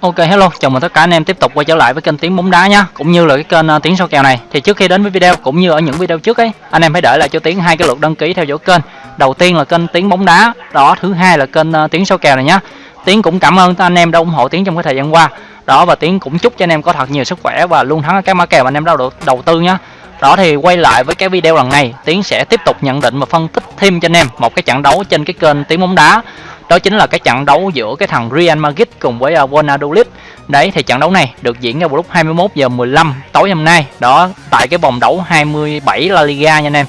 Ok hello, chào mừng tất cả anh em tiếp tục quay trở lại với kênh tiếng bóng đá nhá, cũng như là cái kênh uh, tiếng số kèo này. Thì trước khi đến với video cũng như ở những video trước ấy, anh em hãy để lại cho tiếng hai cái lượt đăng ký theo dõi kênh. Đầu tiên là kênh tiếng bóng đá, đó thứ hai là kênh uh, tiếng số kèo này nhá. Tiếng cũng cảm ơn anh em đã ủng hộ tiếng trong cái thời gian qua. Đó và tiếng cũng chúc cho anh em có thật nhiều sức khỏe và luôn thắng các mã kèo anh em đã đầu, đầu tư nhá. Đó thì quay lại với cái video lần này, Tiến sẽ tiếp tục nhận định và phân tích thêm cho anh em một cái trận đấu trên cái kênh tiếng bóng đá đó chính là cái trận đấu giữa cái thằng Real Madrid cùng với uh, Valladolid. Đấy thì trận đấu này được diễn ra vào lúc 21 giờ 15 tối hôm nay. Đó tại cái vòng đấu 27 La Liga nha anh em.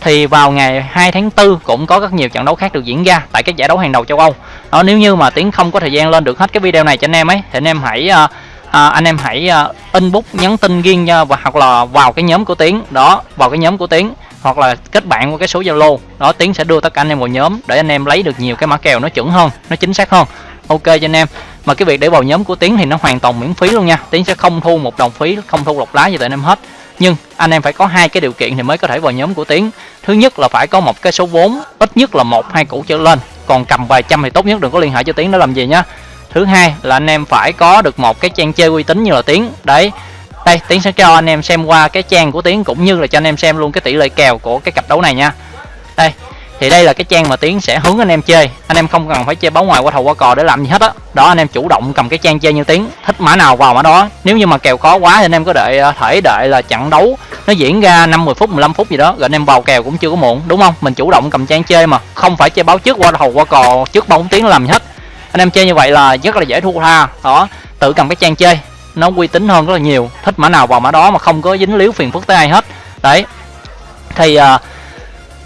Thì vào ngày 2 tháng 4 cũng có rất nhiều trận đấu khác được diễn ra tại các giải đấu hàng đầu châu Âu. Đó nếu như mà tiến không có thời gian lên được hết cái video này cho anh em ấy thì anh em hãy uh, à, anh em hãy uh, inbox nhắn tin riêng nha và hoặc là vào cái nhóm của tiến. Đó vào cái nhóm của tiến hoặc là kết bạn qua cái số zalo. Đó, tiến sẽ đưa tất cả anh em vào nhóm để anh em lấy được nhiều cái mã kèo nó chuẩn hơn, nó chính xác hơn. Ok cho anh em. Mà cái việc để vào nhóm của tiến thì nó hoàn toàn miễn phí luôn nha. Tiến sẽ không thu một đồng phí, không thu lọc lá gì tại anh em hết. Nhưng anh em phải có hai cái điều kiện thì mới có thể vào nhóm của tiến. Thứ nhất là phải có một cái số vốn, ít nhất là một, hai củ trở lên. Còn cầm vài trăm thì tốt nhất, đừng có liên hệ cho tiến để làm gì nhá thứ hai là anh em phải có được một cái trang chơi uy tín như là tiến. Đấy đây, tiến sẽ cho anh em xem qua cái trang của tiến cũng như là cho anh em xem luôn cái tỷ lệ kèo của cái cặp đấu này nha. Đây, thì đây là cái trang mà tiến sẽ hướng anh em chơi. Anh em không cần phải chơi báo ngoài qua thầu qua cò để làm gì hết á. Đó. đó anh em chủ động cầm cái trang chơi như tiến, thích mã nào vào mã đó. Nếu như mà kèo khó quá thì anh em có đợi ờ, thể đợi là trận đấu. Nó diễn ra 50 phút 15 phút gì đó, rồi anh em vào kèo cũng chưa có muộn, đúng không? Mình chủ động cầm trang chơi mà, không phải chơi báo trước qua thầu qua cò, trước bóng tiến làm gì hết. Anh em chơi như vậy là rất là dễ thua tha. Đó, tự cầm cái trang chơi nó uy tín hơn rất là nhiều. Thích mã nào vào mã đó mà không có dính líu phiền phức tới ai hết. Đấy. Thì uh,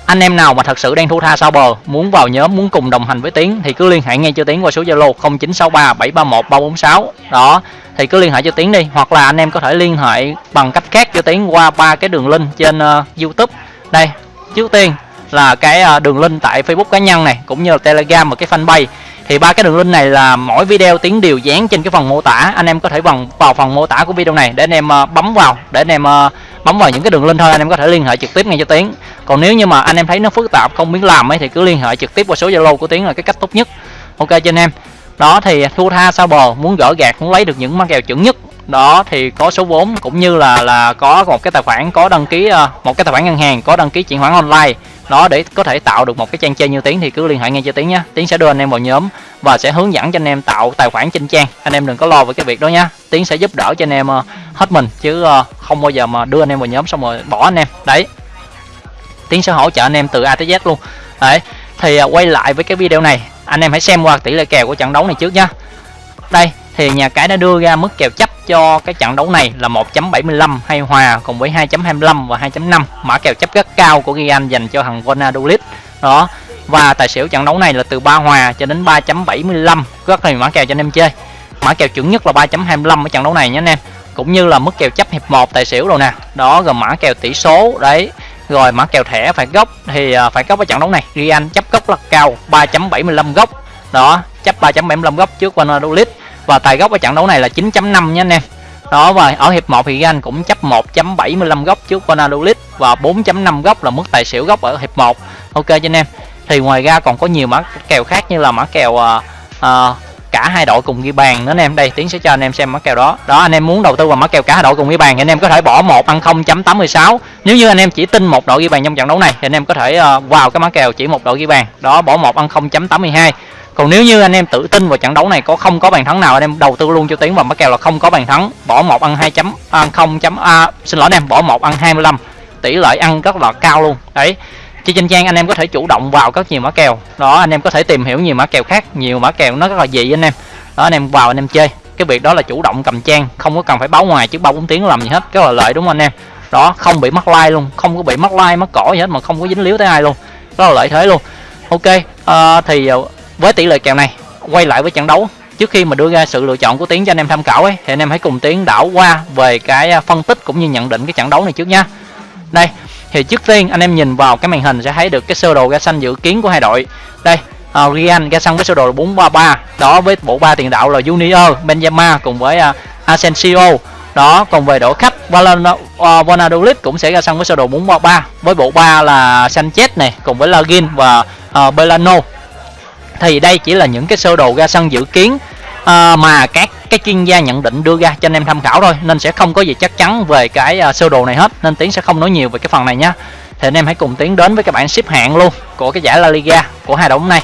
anh em nào mà thật sự đang thu tha sau bờ muốn vào nhóm muốn cùng đồng hành với tiến thì cứ liên hệ ngay cho tiến qua số zalo 0963 731 346 đó. Thì cứ liên hệ cho tiến đi. Hoặc là anh em có thể liên hệ bằng cách khác cho tiến qua ba cái đường link trên uh, youtube. Đây. Trước tiên là cái uh, đường link tại facebook cá nhân này cũng như là telegram và cái fanpage thì ba cái đường link này là mỗi video tiến đều dán trên cái phần mô tả. Anh em có thể vào vào phần mô tả của video này để anh em ờ, bấm vào, để anh em ờ, bấm vào những cái đường link thôi. Anh em có thể liên hệ trực tiếp ngay cho tiến. Còn nếu như mà anh em thấy nó phức tạp, không biết làm ấy, thì cứ liên hệ trực tiếp qua số zalo của tiến là cái cách tốt nhất. Ok cho anh em. Đó, thì thua tha, sao bờ muốn gỡ gạt muốn lấy được những mã kèo chuẩn nhất. Đó, thì có số vốn cũng như là là có một cái tài khoản, có đăng ký ờ, một cái tài khoản ngân hàng, có đăng ký chuyển khoản online đó, để có thể tạo được một cái trang chơi như tiến thì cứ liên hệ ngay cho tiến nhé. Tiến sẽ đưa anh em vào nhóm và sẽ hướng dẫn cho anh em tạo tài khoản trên trang. Anh em đừng có lo về cái việc đó nhá tiến sẽ giúp đỡ cho anh em ờ, hết mình chứ ờ, không bao giờ mà đưa anh em vào nhóm xong rồi bỏ anh em. Đấy. Tiến sẽ hỗ trợ anh em từ a tới z luôn. Đấy. Thì ờ, quay lại với cái video này, anh em hãy xem qua tỷ lệ kèo của trận đấu này trước nhá. Đây thì nhà cái đã đưa ra mức kèo chấp cho cái trận đấu này là 1.75 hay hòa cùng với 2.25 và 2.5 mã kèo chấp rất cao của Gian dành cho thằng Valladolid. Đó. Và tài xỉu trận đấu này là từ 3 hòa cho đến 3.75 rất là mã kèo cho anh em chơi. Mã kèo chuẩn nhất là 3.25 ở trận đấu này nhé anh em. Cũng như là mức kèo chấp hiệp 1 tài xỉu rồi nè. Đó rồi mã kèo tỷ số đấy. Rồi mã kèo thẻ phải gốc. Thì à, phải gốc ở trận đấu này. Gian chấp gốc là cao 3.75 gốc. Đó chấp 3.75 gốc trước Valladolid và tài gốc ở trận đấu này là 9.5 nha anh em. Đó và ở hiệp 1 thì Gan cũng chấp 1.75 góc trước Ronaldo và 4.5 góc là mức tài xỉu góc ở hiệp 1 ok cho anh em. Thì ngoài ra còn có nhiều mã kèo khác như là mã kèo uh, uh, cả hai đội cùng ghi bàn nữa anh em. Đây tiến sẽ cho anh em xem mã kèo đó. Đó anh em muốn đầu tư vào mã kèo cả hai đội cùng ghi bàn thì anh em có thể bỏ một ăn 0.86 nếu như anh em chỉ tin một đội ghi bàn trong trận đấu này thì anh em có thể uh, vào cái mã kèo chỉ một đội ghi bàn. Đó bỏ một ăn 0.82 còn nếu như anh em tự tin vào trận đấu này có không có bàn thắng nào anh em đầu tư luôn cho tiến vào mắc kèo là không có bàn thắng. Bỏ một ăn hai chấm ăn không chấm a xin lỗi anh em bỏ một ăn 25 tỷ lệ ăn rất là cao luôn. Đấy. Trên trên trang anh em có thể chủ động vào các nhiều mã kèo. Đó anh em có thể tìm hiểu nhiều mã kèo khác nhiều mã kèo nó rất là dị anh em. Đó anh em vào anh em chơi. Cái việc đó là chủ động cầm trang không có cần phải báo ngoài chứ bao bốn tiếng làm gì hết rất là lợi đúng không anh em? Đó không bị mắc like luôn không có bị mắc like mắc cỏ gì hết mà không có dính líu tới ai luôn. Rất là lợi thế luôn. Ok à, thì ờ, với tỷ lệ kèo này quay lại với trận đấu trước khi mà đưa ra sự lựa chọn của tiến cho anh em tham khảo ấy thì anh em hãy cùng tiến đảo qua về cái à, phân tích cũng như nhận định cái trận đấu này trước nha. Đây thì trước tiên anh em nhìn vào cái màn hình sẽ thấy được cái sơ đồ ra xanh dự kiến của hai đội. Đây uh, Real ra xanh với sơ đồ 433 đó với bộ ba tiền đạo là Junior Benzema cùng với uh, Asensio. Đó còn về đội khách Valladolid uh, cũng sẽ ra sân với sơ đồ 433 với bộ ba là Sanchez này cùng với Lagin và uh, Belano thì đây chỉ là những cái sơ đồ ra sân dự kiến à, mà các cái chuyên gia nhận định đưa ra cho anh em tham khảo thôi nên sẽ không có gì chắc chắn về cái uh, sơ đồ này hết nên tiến sẽ không nói nhiều về cái phần này nhé thì anh em hãy cùng tiến đến với các bạn xếp hạng luôn của cái giải La Liga của hai đội hôm này.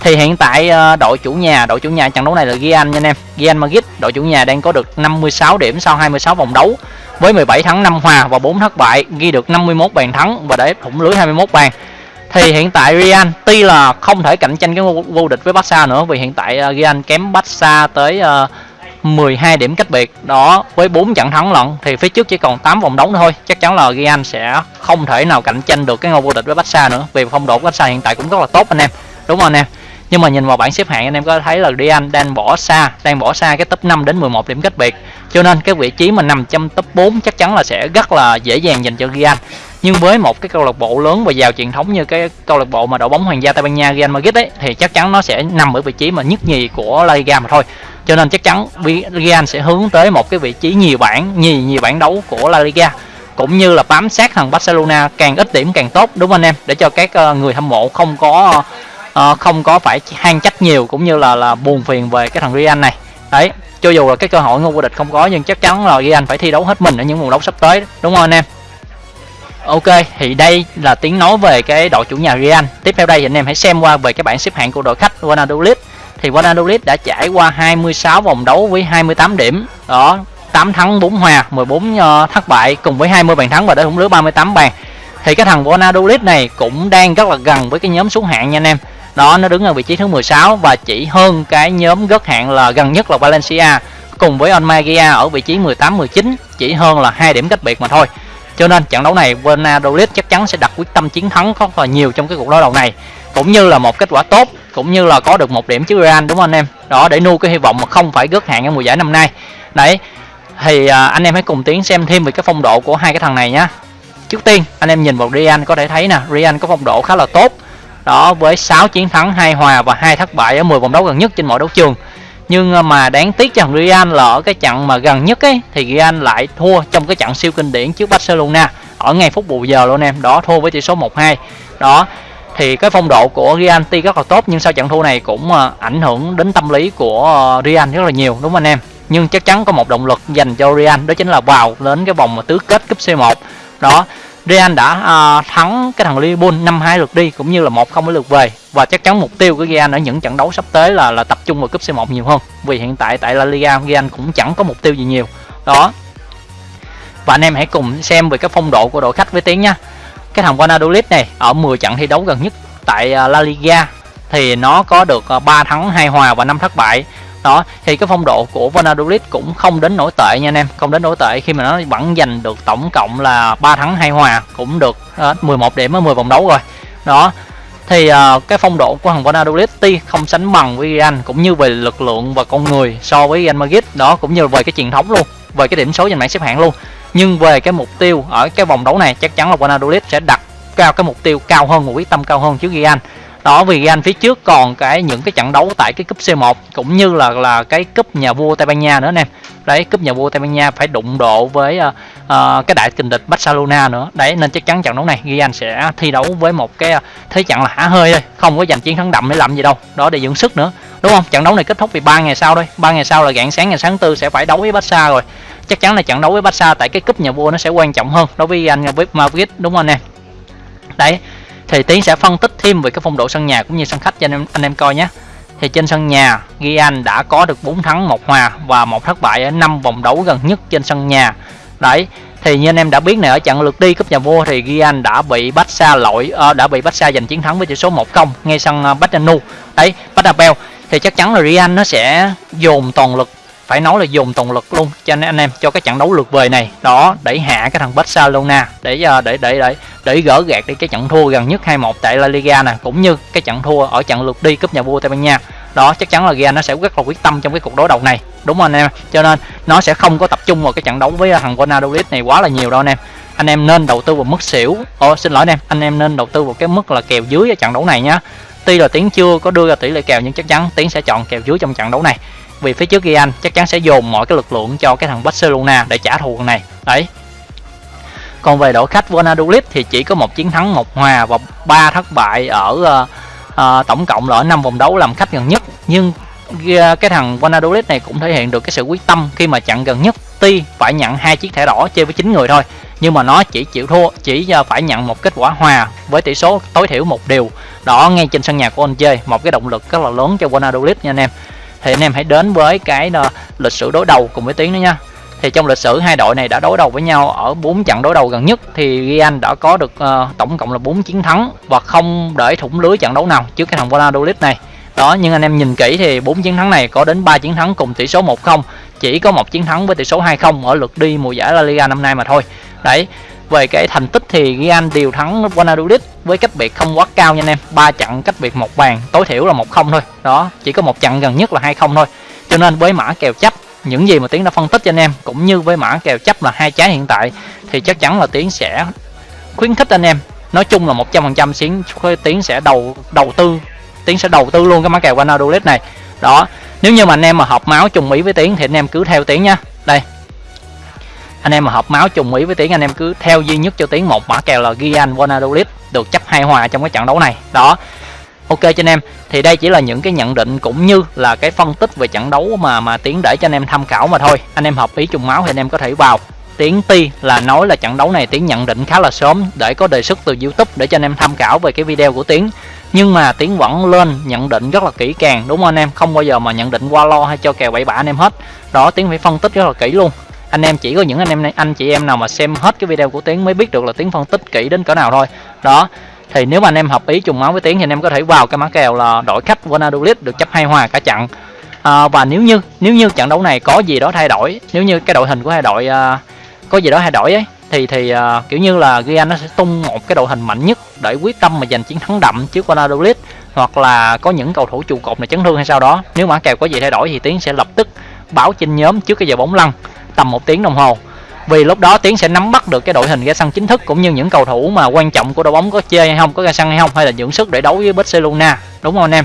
Thì hiện tại uh, đội chủ nhà đội chủ nhà trận đấu này là Real nha anh em. Real Madrid đội chủ nhà đang có được 56 điểm sau 26 vòng đấu với 17 thắng 5 hòa và 4 thất bại ghi được 51 bàn thắng và để thủng lưới 21 bàn thì hiện tại Real tuy là không thể cạnh tranh cái vô địch với Barca nữa, vì hiện tại ờ, Real kém Barca tới ờ, 12 điểm cách biệt. Đó, với 4 trận thắng lận, thì phía trước chỉ còn 8 vòng đấu thôi. Chắc chắn là Real sẽ không thể nào cạnh tranh được cái ngôi vô địch với Barca nữa, vì phong độ của Barca hiện tại cũng rất là tốt, anh em. Đúng không, anh em? Nhưng mà nhìn vào bảng xếp hạng, anh em có thấy là Real đang bỏ xa, đang bỏ xa cái top 5 đến 11 điểm cách biệt. Cho nên cái vị trí mà nằm trong top 4 chắc chắn là sẽ rất là dễ dàng dành cho Real nhưng với một cái câu lạc bộ lớn và giàu truyền thống như cái câu lạc bộ mà đội bóng hoàng gia Tây Ban Nha Real Madrid ấy thì chắc chắn nó sẽ nằm ở vị trí mà nhất nhì của La Liga mà thôi. Cho nên chắc chắn Real sẽ hướng tới một cái vị trí nhiều bảng nhì nhiều bảng đấu của La Liga cũng như là bám sát thằng Barcelona càng ít điểm càng tốt đúng không anh em? Để cho các ờ, người hâm mộ không có uh, không có phải hang trách nhiều cũng như là là buồn phiền về cái thằng Real này. Đấy cho dù là cái cơ hội ngôi vô địch không có nhưng chắc chắn là Real phải thi đấu hết mình ở những vòng đấu sắp tới đúng không anh em? Ok, thì đây là tiếng nói về cái đội chủ nhà Real. Tiếp theo đây thì anh em hãy xem qua về cái bảng xếp hạng của đội khách Valladolid. Thì Valladolid đã trải qua 26 vòng đấu với 28 điểm. Đó, 8 thắng 4 hòa, 14 ờ, thất bại cùng với 20 bàn thắng và để thủng lưới 38 bàn. Thì cái thằng Valladolid này cũng đang rất là gần với cái nhóm xuống hạng nha anh em đó nó đứng ở vị trí thứ 16 và chỉ hơn cái nhóm gớt hạng là gần nhất là Valencia cùng với Almeria ở vị trí 18 19 chỉ hơn là hai điểm cách biệt mà thôi cho nên trận đấu này Valladolid chắc chắn sẽ đặt quyết tâm chiến thắng rất là nhiều trong cái cuộc đối đầu này. Cũng như là một kết quả tốt cũng như là có được một điểm trước Real đúng không anh em? Đó để nuôi cái hy vọng mà không phải gớt hạng ở mùa giải năm nay. Đấy thì à, anh em hãy cùng tiến xem thêm về cái phong độ của hai cái thằng này nhá. Trước tiên anh em nhìn vào Real có thể thấy nè Real có phong độ khá là tốt. Đó với 6 chiến thắng, hai hòa và hai thất bại ở 10 vòng đấu gần nhất trên mọi đấu trường. Nhưng à, mà đáng tiếc cho Real là ở cái trận mà gần nhất ấy, thì Real lại thua trong cái trận siêu kinh điển trước Barcelona ở ngay phút bù giờ luôn em. Đó, thua với tỷ số 1-2. Đó, thì cái phong độ của Real tuy rất là tốt, nhưng sau trận thua này cũng à, ảnh hưởng đến tâm lý của à, Real rất là nhiều, đúng không anh em? Nhưng chắc chắn có một động lực dành cho Real, đó chính là vào đến cái vòng mà tứ kết cúp C1. Đó Real đã uh, thắng cái thằng Liverpool năm hai lượt đi cũng như là một không lượt về. Và chắc chắn mục tiêu của Real ở những trận đấu sắp tới là là tập trung vào cúp C1 nhiều hơn. Vì hiện tại tại La Liga Real cũng chẳng có mục tiêu gì nhiều. Đó. Và anh em hãy cùng xem về cái phong độ của đội khách với tiếng nha. Cái thằng Valladolid này ở 10 trận thi đấu gần nhất tại à, La Liga thì nó có được à, 3 thắng 2 hòa và 5 thất bại đó thì cái phong độ của Vanadolid cũng không đến nổi tệ nha anh em. Không đến nổi tệ khi mà nó vẫn giành được tổng cộng là 3 thắng hai hòa cũng được ờ, uh, 11 điểm ở 10 vòng đấu rồi. Đó thì uh, cái phong độ của thằng Vanadolid tuy không sánh bằng với Real cũng như về lực lượng và con người so với Real Madrid đó cũng như về cái truyền thống luôn về cái điểm số trên bảng xếp hạng luôn. Nhưng về cái mục tiêu ở cái vòng đấu này chắc chắn là Vanadolid sẽ đặt cao cái mục tiêu cao hơn một quyết tâm cao hơn trước Real đó vì anh phía trước còn cái những cái trận đấu tại cái cúp C1 cũng như là là cái cúp nhà vua Tây Ban Nha nữa anh em. Đấy cúp nhà vua Tây Ban Nha phải đụng độ với uh, uh, cái đại kình địch Barcelona nữa. Đấy nên chắc chắn trận đấu này Real sẽ thi đấu với một cái ờ, thế trận là hả hơi thôi không có giành chiến thắng đậm để làm gì đâu. Đó để dưỡng sức nữa đúng không? Trận đấu này kết thúc vì ba ngày sau thôi. Ba ngày sau là rạng sáng ngày sáng tư sẽ phải đấu với Barca rồi. Chắc chắn là trận đấu với Barca tại cái cúp nhà vua nó sẽ quan trọng hơn đối với anh với Madrid đúng không anh em? Đấy thì tiến sẽ phân tích thêm về cái phong độ sân nhà cũng như sân khách cho anh em anh em coi nhé. Thì trên sân nhà Gian đã có được 4 thắng một hòa và một thất bại ở năm vòng đấu gần nhất trên sân nhà. Đấy thì như anh em đã biết này ở trận lượt đi cúp nhà vua thì Gian đã bị bách xa lỗi uh, đã bị Barca giành chiến thắng với tỷ số 1-0 ngay sân ờ, uh, nu đấy Bernabeu. Thì chắc chắn là Real nó sẽ dồn toàn lực phải nói là dùng toàn lực luôn. Cho nên anh em cho cái trận đấu lượt về này, đó để hạ cái thằng Barcelona, để ờ, để để để để gỡ gạt đi cái trận thua gần nhất 2-1 tại La Liga nè, cũng như cái trận thua ở trận lượt đi cúp nhà vua Tây Ban Nha. Đó, chắc chắn là Real nó sẽ rất là quyết tâm trong cái cuộc đối đầu này. Đúng không anh em? Cho nên nó sẽ không có tập trung vào cái trận đấu với ờ, thằng Ronaldo này quá là nhiều đâu anh em. Anh em nên đầu tư vào mức xỉu. Ô xin lỗi anh em anh em nên đầu tư vào cái mức là kèo dưới ở trận đấu này nhá. Tuy là tiến chưa có đưa ra tỷ lệ kèo, nhưng chắc chắn tiến sẽ chọn kèo dưới trong trận đấu này vì phía trước Real chắc chắn sẽ dồn mọi cái lực lượng cho cái thằng Barcelona để trả thù này. Đấy. Còn về đội khách Valladolid thì chỉ có một chiến thắng một hòa và ba thất bại ở uh, uh, tổng cộng là ở năm vòng đấu làm khách gần nhất. Nhưng ờ, cái thằng Valladolid này cũng thể hiện được cái sự quyết tâm khi mà chặn gần nhất. Tuy phải nhận hai chiếc thẻ đỏ chơi với chín người thôi nhưng mà nó chỉ chịu thua chỉ phải nhận một kết quả hòa với tỷ số tối thiểu một điều. Đó ngay trên sân nhà của anh chơi một cái động lực rất là lớn cho Valladolid nha anh em thì anh em hãy đến với cái ờ, lịch sử đối đầu cùng với tiến nữa nha. Thì trong lịch sử hai đội này đã đối đầu với nhau ở 4 trận đối đầu gần nhất thì Real đã có được uh, tổng cộng là 4 chiến thắng và không để thủng lưới trận đấu nào trước cái thằng Valladolid này. Đó nhưng anh em nhìn kỹ thì bốn chiến thắng này có đến 3 chiến thắng cùng tỷ số 1-0 chỉ có một chiến thắng với tỷ số 2-0 ở lượt đi mùa giải La Liga năm nay mà thôi. Đấy về cái thành tích thì Real đều thắng Valladolid với cách biệt không quá cao nha anh em. Ba trận cách biệt một bàn, tối thiểu là một không thôi. Đó, chỉ có một trận gần nhất là hai không thôi. Cho nên với mã kèo chấp, những gì mà tiến đã phân tích cho anh em, cũng như với mã kèo chấp là hai trái hiện tại, thì chắc chắn là tiến sẽ khuyến khích anh em. Nói chung là một trăm phần trăm tiến sẽ đầu đầu tư, tiến sẽ đầu tư luôn cái mã kèo Valladolid này. Đó, nếu như mà anh em mà hợp máu trùng ý với tiến thì anh em cứ theo tiến nha. Đây anh em mà hợp máu trùng ý với tiến anh em cứ theo duy nhất cho tiến một mã kèo là Gian Valladolid được chấp hai hòa trong cái trận đấu này. Đó. Ok cho anh em, thì đây chỉ là những cái nhận định cũng như là cái phân tích về trận đấu mà mà tiến để cho anh em tham khảo mà thôi. Anh em hợp ý trùng máu thì anh em có thể vào. Tiến ti là nói là trận đấu này tiến nhận định khá là sớm để có đề xuất từ youtube để cho anh em tham khảo về cái video của tiến. Nhưng mà tiến vẫn lên nhận định rất là kỹ càng, đúng không anh em? Không bao giờ mà nhận định qua lo hay cho kèo bậy bạ anh em hết. Đó, tiến phải phân tích rất là kỹ luôn anh em chỉ có những anh em anh chị em nào mà xem hết cái video của tiến mới biết được là tiến phân tích kỹ đến cỡ nào thôi. Đó thì nếu mà anh em hợp ý trùng máu với tiến thì anh em có thể vào cái mã kèo là đội khách Valladolid được chấp hai hòa cả trận à, và nếu như nếu như trận đấu này có gì đó thay đổi nếu như cái đội hình của hai đội à, có gì đó thay đổi ấy thì thì uh, kiểu như là Real nó sẽ tung một cái đội hình mạnh nhất để quyết tâm mà giành chiến thắng đậm trước Valladolid hoặc là có những cầu thủ trụ cột này chấn thương hay sao đó. Nếu mã kèo có gì thay đổi thì tiến sẽ lập tức báo trên nhóm trước cái giờ bóng lăn tầm một tiếng đồng hồ. Vì lúc đó tiến sẽ nắm bắt được cái đội hình ra sân chính thức cũng như những cầu thủ mà quan trọng của đội bóng có chơi hay không có ra sân hay không hay là dưỡng sức để đấu với Barcelona. Đúng không anh em?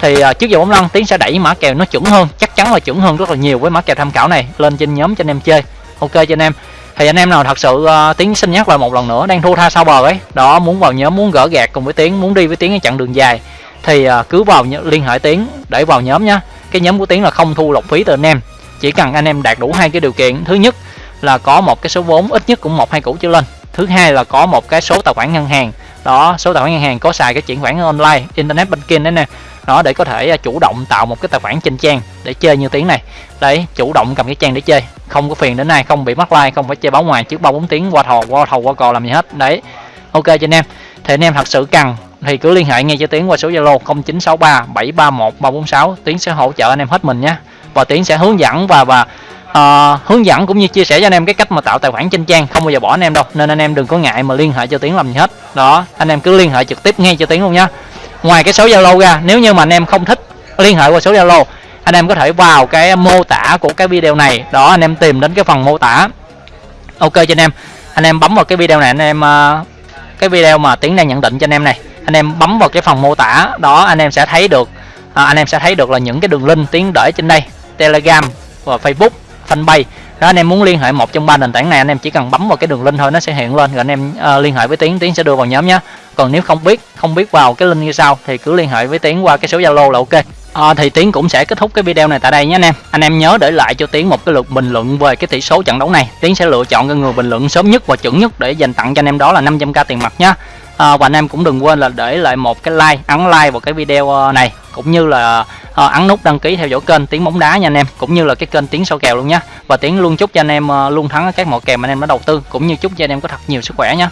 Thì uh, trước giờ bóng lăn tiến sẽ đẩy mã kèo nó chuẩn hơn chắc chắn là chuẩn hơn rất là nhiều với mã kèo tham khảo này lên trên nhóm cho anh em chơi. Ok cho anh em. Thì anh em nào thật sự uh, tiến xin nhắc lại một lần nữa đang thua tha sau bờ ấy. Đó muốn vào nhóm muốn gỡ gạt cùng với tiến muốn đi với tiến cái chặng đường dài. Thì uh, cứ vào liên hệ tiến để vào nhóm nhá. Cái nhóm của tiến là không thu lọc phí từ anh em chỉ cần anh em đạt đủ hai cái điều kiện. Thứ nhất là có một cái số vốn, ít nhất cũng một hai củ trở lên. Thứ hai là có một cái số tài khoản ngân hàng. Đó, số tài khoản ngân hàng có xài cái chuyển khoản online, internet banking đấy nè. Đó, để có thể à, chủ động tạo một cái tài khoản trên trang để chơi như tiếng này. Đấy, chủ động cầm cái trang để chơi. Không có phiền đến nay không bị mắc like, không phải chơi báo ngoài trước ba bốn tiếng, qua thò, qua thầu qua cò làm gì hết. Đấy. Ok, cho anh em. Thì anh em thật sự cần thì cứ liên hệ ngay cho tiến qua số zalo 0963 731 346 tiến sẽ hỗ trợ anh em hết mình nhé và tiến sẽ hướng dẫn và và uh, hướng dẫn cũng như chia sẻ cho anh em cái cách mà tạo tài khoản trên trang không bao giờ bỏ anh em đâu nên anh em đừng có ngại mà liên hệ cho tiến làm gì hết đó anh em cứ liên hệ trực tiếp ngay cho tiến luôn nhá ngoài cái số zalo ra nếu như mà anh em không thích liên hệ qua số zalo anh em có thể vào cái mô tả của cái video này đó anh em tìm đến cái phần mô tả ok cho anh em anh em bấm vào cái video này anh em uh, cái video mà tiến đang nhận định cho anh em này anh em bấm vào cái phần mô tả đó anh em sẽ thấy được à, anh em sẽ thấy được là những cái đường link tiến để trên đây telegram và facebook fanpage. Đó anh em muốn liên hệ một trong ba nền tảng này anh em chỉ cần bấm vào cái đường link thôi nó sẽ hiện lên. Rồi anh em uh, liên hệ với tiến tiến sẽ đưa vào nhóm nhé. Còn nếu không biết không biết vào cái link như sau thì cứ liên hệ với tiến qua cái số zalo là ok. À, thì tiến cũng sẽ kết thúc cái video này tại đây nhé anh em. Anh em nhớ để lại cho tiến một cái lượt bình luận về cái tỷ số trận đấu này. Tiến sẽ lựa chọn cái người bình luận sớm nhất và chuẩn nhất để dành tặng cho anh em đó là 500k tiền mặt nhé à, và anh em cũng đừng quên là để lại một cái like ấn like vào cái video ờ, này cũng như là à, ấn nút đăng ký theo dõi kênh tiếng bóng đá nha anh em cũng như là cái kênh tiếng sâu kèo luôn nhé và tiếng luôn chúc cho anh em luôn thắng các mọi kèo mà anh em đã đầu tư cũng như chúc cho anh em có thật nhiều sức khỏe nhé